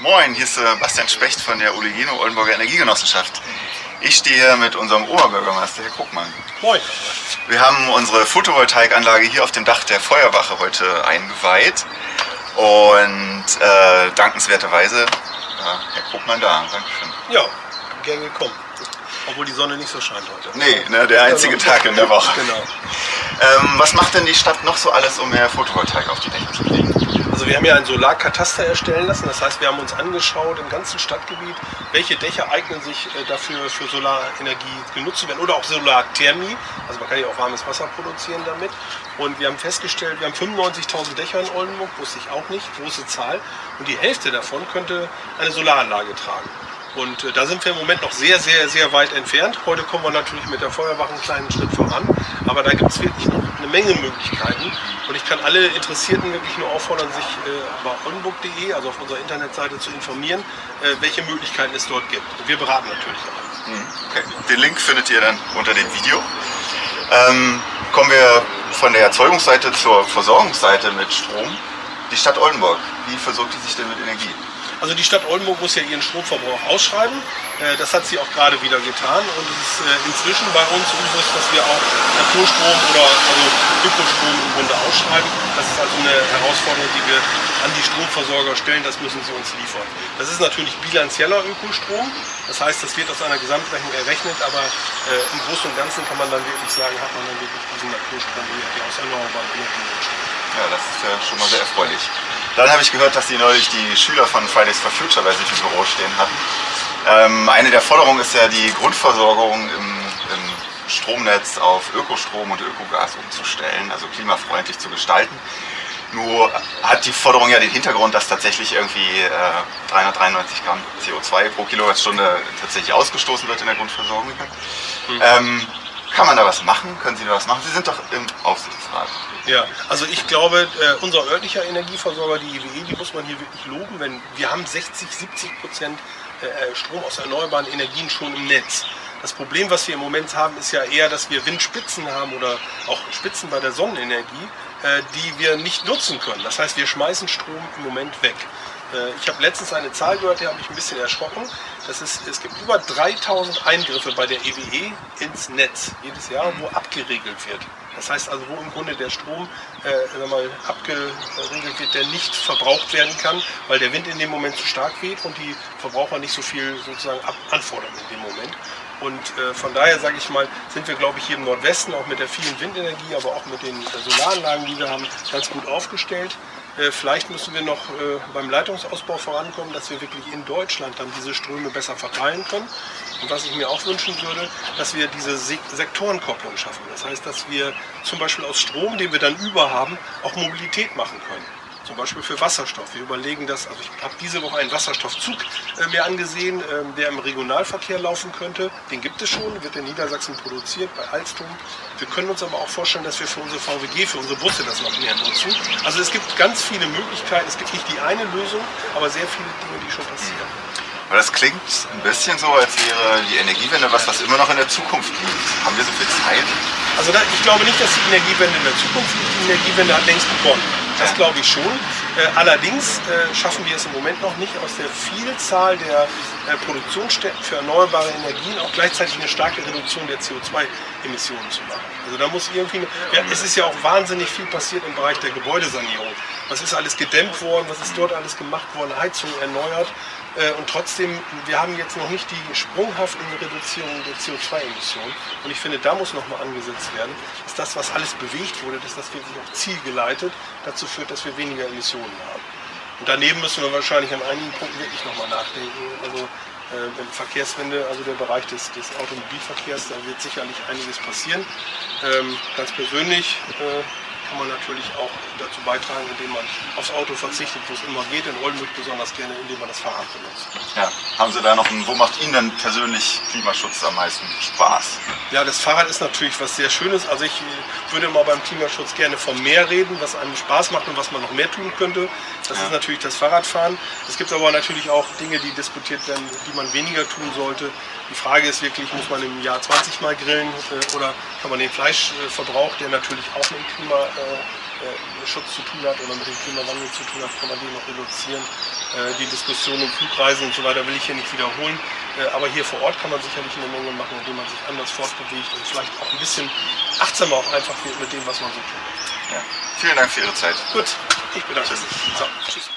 Moin, hier ist äh, Bastian Specht von der Oligino Oldenburger Energiegenossenschaft. Ich stehe hier mit unserem Oberbürgermeister, Herr Kuckmann. Moin. Wir haben unsere Photovoltaikanlage hier auf dem Dach der Feuerwache heute eingeweiht. Und äh, dankenswerterweise, ja, Herr Kuckmann da. Dankeschön. Ja, gern gekommen. Obwohl die Sonne nicht so scheint heute. Nee, ne, der einzige Genau. Tag in der Woche. Genau. Ähm, was macht denn die Stadt noch so alles, um mehr Photovoltaik auf die Dächer zu kriegen? Also wir haben ja ein Solarkataster erstellen lassen. Das heißt, wir haben uns angeschaut im ganzen Stadtgebiet, welche Dächer eignen sich äh, dafür für Solarenergie genutzt zu werden oder auch Solarthermie. Also man kann ja auch warmes Wasser produzieren damit. Und wir haben festgestellt, wir haben 95.000 Dächer in Oldenburg, wusste ich auch nicht, große Zahl. Und die Hälfte davon könnte eine Solaranlage tragen. Und äh, da sind wir im Moment noch sehr, sehr, sehr weit entfernt. Heute kommen wir natürlich mit der Feuerwache einen kleinen Schritt voran. Aber da gibt es wirklich noch eine Menge Möglichkeiten. Und ich kann alle Interessierten wirklich nur auffordern, sich äh, bei oldenburg.de, also auf unserer Internetseite, zu informieren, äh, welche Möglichkeiten es dort gibt. Und wir beraten natürlich auch. Hm, Okay. Den Link findet ihr dann unter dem Video. Ähm, kommen wir von der Erzeugungsseite zur Versorgungsseite mit Strom. Die Stadt Oldenburg, wie versorgt die sich denn mit Energie? Also die Stadt Oldenburg muss ja ihren Stromverbrauch ausschreiben. Äh, Das hat sie auch gerade wieder getan und es ist äh, inzwischen bei uns Usus, dass wir auch Naturstrom oder also Ökostrom im Grunde ausschreiben. Das ist also eine Herausforderung, die wir an die Stromversorger stellen. Das müssen sie uns liefern. Das ist natürlich bilanzieller Ökostrom. Das heißt, das wird aus einer Gesamtrechnung errechnet, aber äh, im Großen und Ganzen kann man dann wirklich sagen, hat man dann wirklich diesen Naturstrom, der aus erneuerbaren Energien entsteht. Ja, das ist ja schon mal sehr erfreulich. Dann habe ich gehört, dass Sie neulich die Schüler von Fridays for Future bei sich im Büro stehen hatten. Ähm, eine der Forderungen ist ja, die Grundversorgung im, im Stromnetz auf Ökostrom und Ökogas umzustellen, also klimafreundlich zu gestalten. Nur hat die Forderung ja den Hintergrund, dass tatsächlich irgendwie äh, 393 Gramm CO2 pro Kilowattstunde tatsächlich ausgestoßen wird in der Grundversorgung. Ähm, kann man da was machen? Können Sie da was machen? Sie sind doch im Aufsichtsrat. Ja, also ich glaube, äh, unser örtlicher Energieversorger, die IWE, die muss man hier wirklich loben, wenn wir haben 60, 70 Prozent äh, Strom aus erneuerbaren Energien schon im Netz. Das Problem, was wir im Moment haben, ist ja eher, dass wir Windspitzen haben oder auch Spitzen bei der Sonnenenergie, äh, die wir nicht nutzen können. Das heißt, wir schmeißen Strom im Moment weg. Äh, Ich habe letztens eine Zahl gehört, die habe ich ein bisschen erschrocken. Das ist, es gibt über 3000 Eingriffe bei der EWE ins Netz jedes Jahr, wo abgeregelt wird. Das heißt also, wo im Grunde der Strom äh, mal, abgeregelt wird, der nicht verbraucht werden kann, weil der Wind in dem Moment zu stark weht und die Verbraucher nicht so viel sozusagen anfordern in dem Moment. Und äh, von daher sage ich mal, sind wir, glaube ich, hier im Nordwesten auch mit der vielen Windenergie, aber auch mit den äh, Solaranlagen, die wir haben, ganz gut aufgestellt. Äh, vielleicht müssen wir noch äh, beim Leitungsausbau vorankommen, dass wir wirklich in Deutschland dann diese Ströme besser verteilen können. Und was ich mir auch wünschen würde, dass wir diese Se Sektorenkopplung schaffen. Das heißt, dass wir zum Beispiel aus Strom, den wir dann über haben, auch Mobilität machen können. Zum Beispiel für Wasserstoff. Wir überlegen das, also ich habe diese Woche einen Wasserstoffzug äh, mir angesehen, ähm, der im Regionalverkehr laufen könnte. Den gibt es schon, wird in Niedersachsen produziert bei Alstom. Wir können uns aber auch vorstellen, dass wir für unsere VWG, für unsere Busse das noch mehr nutzen. Also es gibt ganz viele Möglichkeiten. Es gibt nicht die eine Lösung, aber sehr viele Dinge, die schon passieren. Aber das klingt ein bisschen so, als wäre die Energiewende was, was immer noch in der Zukunft liegt. Haben wir so viel Zeit? Also da, ich glaube nicht, dass die Energiewende in der Zukunft liegt. Die Energiewende hat längst begonnen. Das glaube ich schon. Äh, allerdings äh, schaffen wir es im Moment noch nicht, aus der Vielzahl der äh, Produktionsstätten für erneuerbare Energien auch gleichzeitig eine starke Reduktion der CO2-Emissionen zu machen. Also da muss irgendwie, ja, es ist ja auch wahnsinnig viel passiert im Bereich der Gebäudesanierung. Was ist alles gedämmt worden, was ist dort alles gemacht worden, Heizung erneuert. Äh, Und trotzdem, wir haben jetzt noch nicht die sprunghaften Reduzierungen der CO2-Emissionen. Und ich finde, da muss nochmal angesetzt werden, dass das, was alles bewegt wurde, dass das wirklich auch zielgeleitet dazu führt, dass wir weniger Emissionen haben. Und daneben müssen wir wahrscheinlich an einigen Punkten wirklich nochmal nachdenken. Also äh, Verkehrswende, also der Bereich des, des Automobilverkehrs, da wird sicherlich einiges passieren. Ähm, ganz persönlich äh, kann man natürlich auch dazu beitragen, indem man aufs Auto verzichtet, wo es immer geht. In Oldenburg besonders gerne, indem man das Fahrrad benutzt. Ja. Haben Sie da noch einen, wo macht Ihnen denn persönlich Klimaschutz am meisten Spaß? Ja, das Fahrrad ist natürlich was sehr Schönes. Also ich äh, würde mal beim Klimaschutz gerne vom Meer reden, was einem Spaß macht und was man noch mehr tun könnte. Das Ja. ist natürlich das Fahrradfahren. Es gibt aber natürlich auch Dinge, die diskutiert werden, die man weniger tun sollte. Die Frage ist wirklich, muss man im Jahr 20 Mal grillen äh, oder kann man den Fleischverbrauch, der natürlich auch einen Schutz zu tun hat oder mit dem Klimawandel zu tun hat, kann man den noch reduzieren. Äh, die Diskussion um Flugreisen und so weiter will ich hier nicht wiederholen. Äh, aber hier vor Ort kann man sicherlich eine Menge machen, indem man sich anders fortbewegt und vielleicht auch ein bisschen achtsamer auch einfach wird mit dem, was man so tut. Ja. Vielen Dank für Ihre Zeit. Gut, ich bedanke mich. So, tschüss.